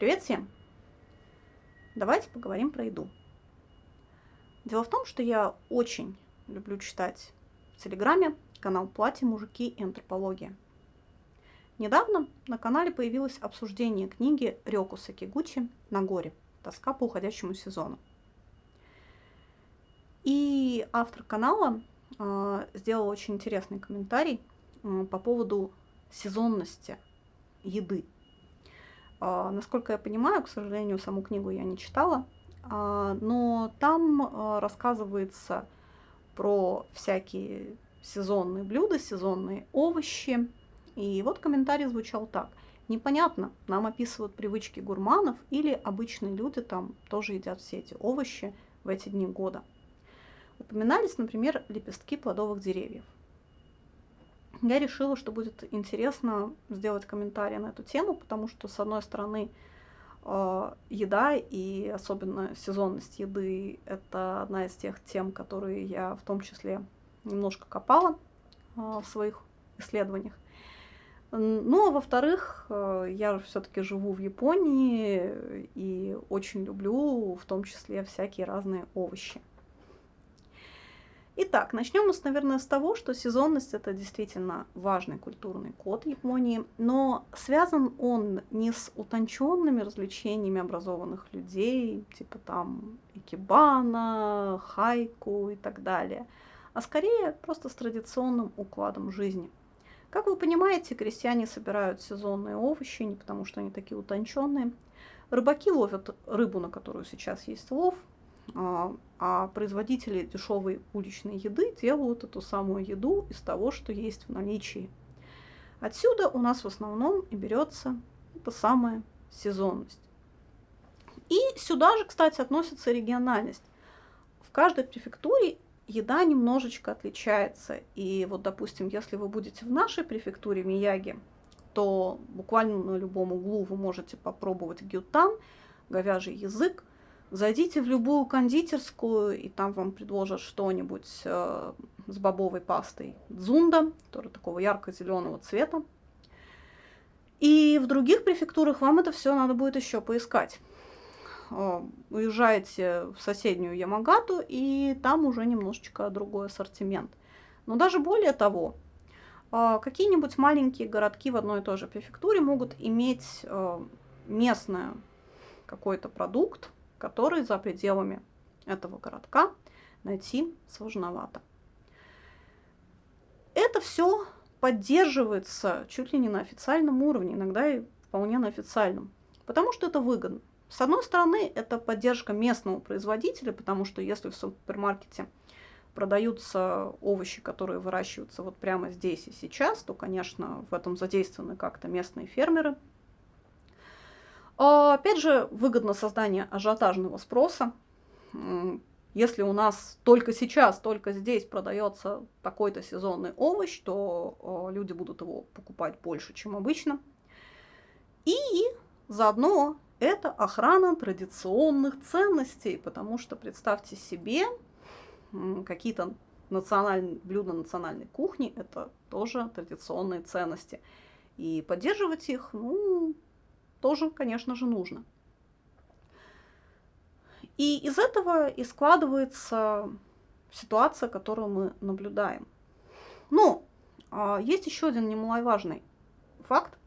Привет всем! Давайте поговорим про еду. Дело в том, что я очень люблю читать в Телеграме канал «Платье, мужики и антропология». Недавно на канале появилось обсуждение книги Рёку Сакигучи «На горе. Тоска по уходящему сезону». И автор канала э, сделал очень интересный комментарий э, по поводу сезонности еды – насколько я понимаю, к сожалению, саму книгу я не читала, а, но там а, рассказывается про всякие сезонные блюда, сезонные овощи. И вот комментарий звучал так. Непонятно, нам описывают привычки гурманов или обычные люди там тоже едят все эти овощи в эти дни года. Упоминались, например, лепестки плодовых деревьев я решила, что будет интересно сделать комментарий на эту тему, потому что, с одной стороны, э, еда и особенно сезонность еды – это одна из тех тем, которые я в том числе немножко копала э, в своих исследованиях. Ну, а во-вторых, э, я все-таки живу в Японии и очень люблю в том числе всякие разные овощи. Итак, начнем мы, наверное, с того, что сезонность это действительно важный культурный код Японии, но связан он не с утонченными развлечениями образованных людей, типа там икебана, хайку и так далее, а скорее просто с традиционным укладом жизни. Как вы понимаете, крестьяне собирают сезонные овощи не потому, что они такие утонченные. Рыбаки ловят рыбу, на которую сейчас есть лов, а, а производители дешевой уличной еды делают эту самую еду из того, что есть в наличии. Отсюда у нас в основном и берется эта самая сезонность. И сюда же, кстати, относится региональность. В каждой префектуре еда немножечко отличается. И вот, допустим, если вы будете в нашей префектуре Мияги, то буквально на любом углу вы можете попробовать гютан, говяжий язык, Зайдите в любую кондитерскую, и там вам предложат что-нибудь э, с бобовой пастой дзунда, который такого ярко-зеленого цвета. И в других префектурах вам это все надо будет еще поискать. Э, уезжаете в соседнюю Ямагату, и там уже немножечко другой ассортимент. Но даже более того, э, какие-нибудь маленькие городки в одной и той же префектуре могут иметь местное какой-то продукт, который за пределами этого городка найти сложновато. Это все поддерживается чуть ли не на официальном уровне, иногда и вполне на официальном, потому что это выгодно. С одной стороны, это поддержка местного производителя, потому что если в супермаркете продаются овощи, которые выращиваются вот прямо здесь и сейчас, то, конечно, в этом задействованы как-то местные фермеры – опять же, выгодно создание ажиотажного спроса. Если у нас только сейчас, только здесь продается такой-то сезонный овощ, то а, люди будут его покупать больше, чем обычно. И заодно это охрана традиционных ценностей, потому что представьте себе, какие-то национальные блюда национальной кухни – это тоже традиционные ценности. И поддерживать их, ну, тоже, конечно же, нужно. И из этого и складывается ситуация, которую мы наблюдаем. Но а, есть еще один немаловажный факт.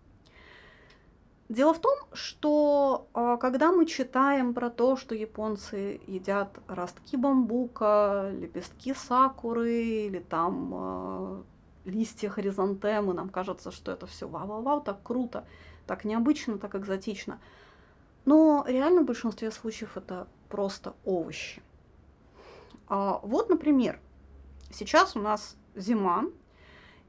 Дело в том, что а, когда мы читаем про то, что японцы едят ростки бамбука, лепестки сакуры или там а, листья хризантемы, нам кажется, что это все вау-вау-вау, так круто так необычно, так экзотично. Но реально в большинстве случаев это просто овощи. А вот, например, сейчас у нас зима,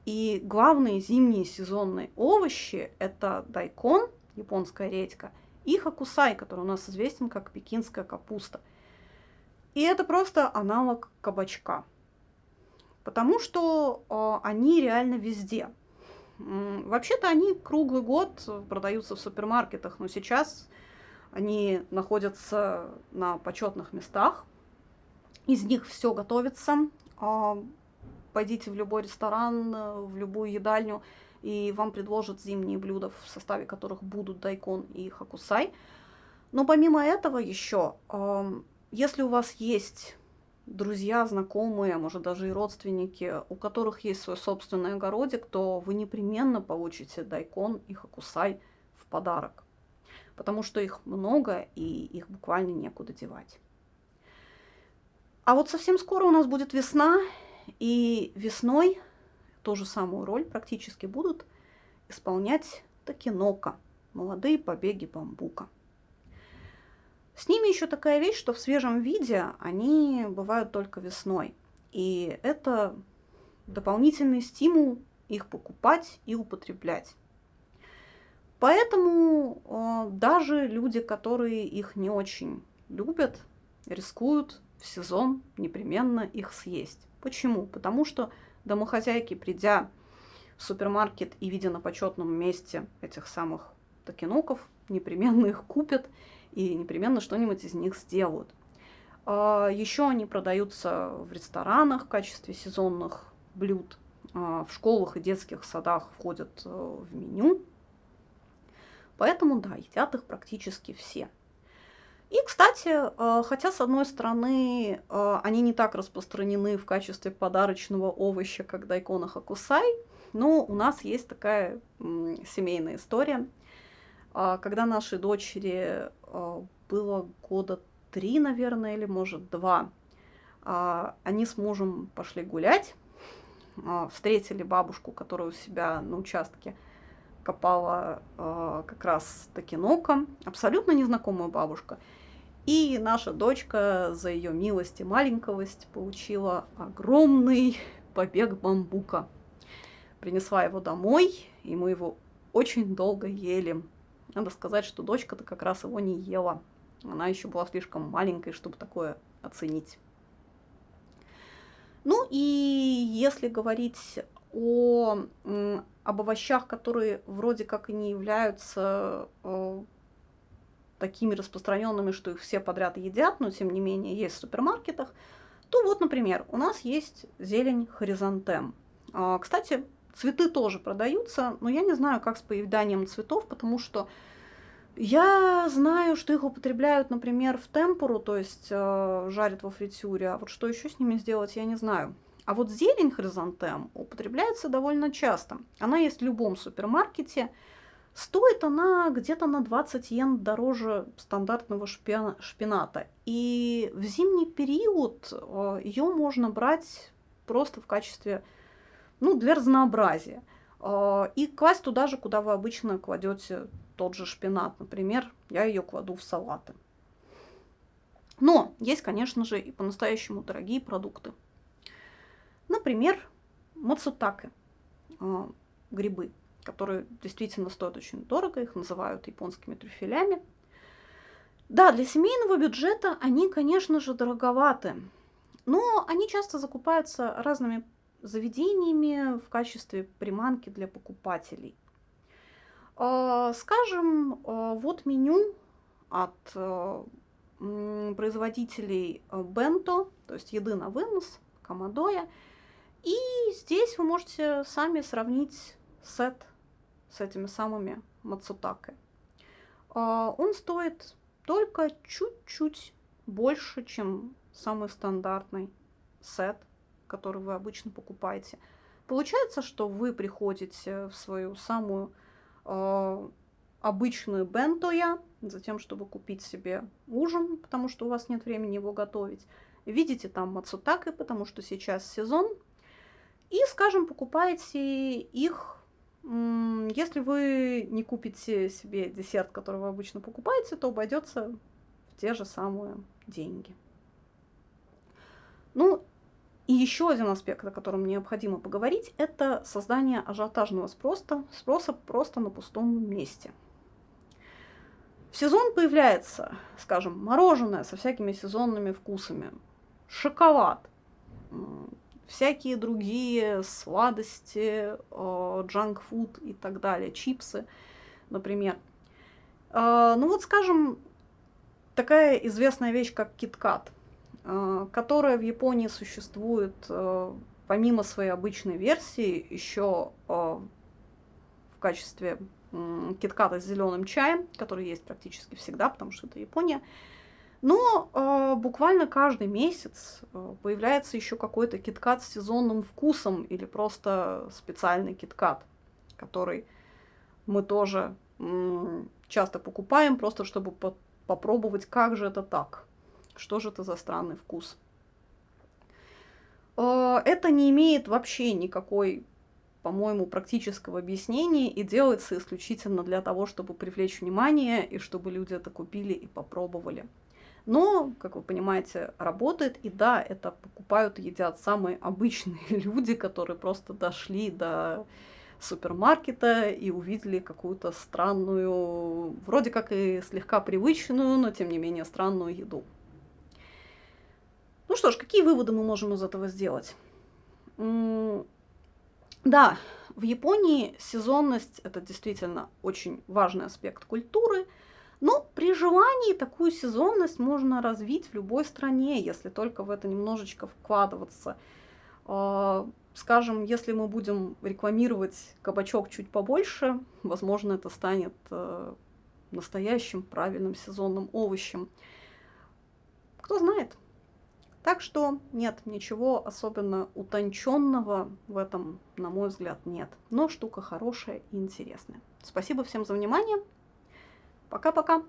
и главные зимние сезонные овощи – это дайкон, японская редька, и хакусай, который у нас известен как пекинская капуста. И это просто аналог кабачка, потому что э, они реально везде – Вообще-то они круглый год продаются в супермаркетах, но сейчас они находятся на почетных местах. Из них все готовится. А, пойдите в любой ресторан, в любую едальню. и вам предложат зимние блюда, в составе которых будут дайкон и хакусай. Но помимо этого еще, если у вас есть друзья, знакомые, а может даже и родственники, у которых есть свой собственный огородик, то вы непременно получите дайкон и хакусай в подарок. Потому что их много и их буквально некуда девать. А вот совсем скоро у нас будет весна, и весной ту же самую роль практически будут исполнять такинока, молодые побеги бамбука. С ними еще такая вещь, что в свежем виде они бывают только весной. И это дополнительный стимул их покупать и употреблять. Поэтому э, даже люди, которые их не очень любят, рискуют в сезон непременно их съесть. Почему? Потому что домохозяйки, придя в супермаркет и видя на почетном месте этих самых токеноков, непременно их купят и непременно что-нибудь из них сделают. А, Еще они продаются в ресторанах в качестве сезонных блюд. А, в школах и детских садах входят э, в меню. Поэтому, да, едят их практически все. И, кстати, э, хотя, с одной стороны, э, они не так распространены в качестве подарочного овоща, как дайкона хакусай, но у нас есть такая семейная история – когда нашей дочери а, было года три, наверное, или может два, а, они с мужем пошли гулять, встретили бабушку, которая у себя на участке копала как раз такинока, абсолютно незнакомая бабушка. И наша дочка за ее милость и маленьковость получила огромный побег бамбука. Принесла его домой, и мы его очень долго ели. Надо сказать, что дочка-то как раз его не ела. Она еще была слишком маленькой, чтобы такое оценить. Ну и если говорить о, об овощах, которые вроде как и не являются э, такими распространенными, что их все подряд едят, но тем не менее есть в супермаркетах, то вот, например, у нас есть зелень хоризонтем. А, кстати, Цветы тоже продаются, но я не знаю, как с поеданием цветов, потому что я знаю, что их употребляют, например, в темпуру, то есть э, жарят во фритюре, а вот что еще с ними сделать, я не знаю. А вот зелень хризантем употребляется довольно часто. Она есть в любом супермаркете. Стоит она где-то на 20 йен дороже стандартного шпината. И в зимний период э, ее можно брать просто в качестве ну, для разнообразия. А, и класть туда же, куда вы обычно кладете тот же шпинат. Например, я ее кладу в салаты. Но есть, конечно же, и по-настоящему дорогие продукты. Например, мацутаке, а, грибы, которые действительно стоят очень дорого, их называют японскими трюфелями. Да, для семейного бюджета они, конечно же, дороговаты, но они часто закупаются разными заведениями в качестве приманки для покупателей. А, скажем, а, вот меню от а, производителей Бенто, то есть еды на вынос, Камадоя. И здесь вы можете сами сравнить сет с этими самыми мацутаке. Он стоит только чуть-чуть больше, чем самый стандартный сет который вы обычно покупаете. Получается, что вы приходите в свою самую э, обычную бентоя, за тем, чтобы купить себе ужин, потому что у вас нет времени его готовить. Видите там мацутаки, потому что сейчас сезон. И, скажем, покупаете их, если вы не купите себе десерт, который вы обычно покупаете, то обойдется в те же самые деньги. Ну, и еще один аспект, о котором необходимо поговорить, это создание ажиотажного спроса, спроса просто на пустом месте. В сезон появляется, скажем, мороженое со всякими сезонными вкусами, шоколад, всякие другие сладости, джанк-фуд и так далее, чипсы, например. А, ну вот, скажем, такая известная вещь, как киткат – Э, которая в Японии существует э, помимо своей обычной версии еще э, качестве китката с зеленым чаем, который есть практически всегда, потому что это Япония. Но э, буквально каждый месяц э, появляется еще какой-то киткат с сезонным вкусом или просто специальный киткат, который мы тоже часто покупаем, просто чтобы по попробовать, как же это так, что же это за странный вкус. Э, это не имеет вообще никакой по-моему, практического объяснения и делается исключительно для того, чтобы привлечь внимание и чтобы люди это купили и попробовали. Но, как вы понимаете, работает, и да, это покупают и едят самые обычные люди, которые просто дошли до супермаркета и увидели какую-то странную, вроде как и слегка привычную, но тем не менее странную еду. Что ж, какие выводы мы можем из этого сделать? Да, в Японии сезонность это действительно очень важный аспект культуры, но при желании такую сезонность можно развить в любой стране, если только в это немножечко вкладываться. А, скажем, если мы будем рекламировать кабачок чуть побольше, возможно, это станет э, настоящим правильным сезонным овощем. Кто знает. Так что нет, ничего особенно утонченного в этом, на мой взгляд, нет. Но штука хорошая и интересная. Спасибо всем за внимание. Пока-пока.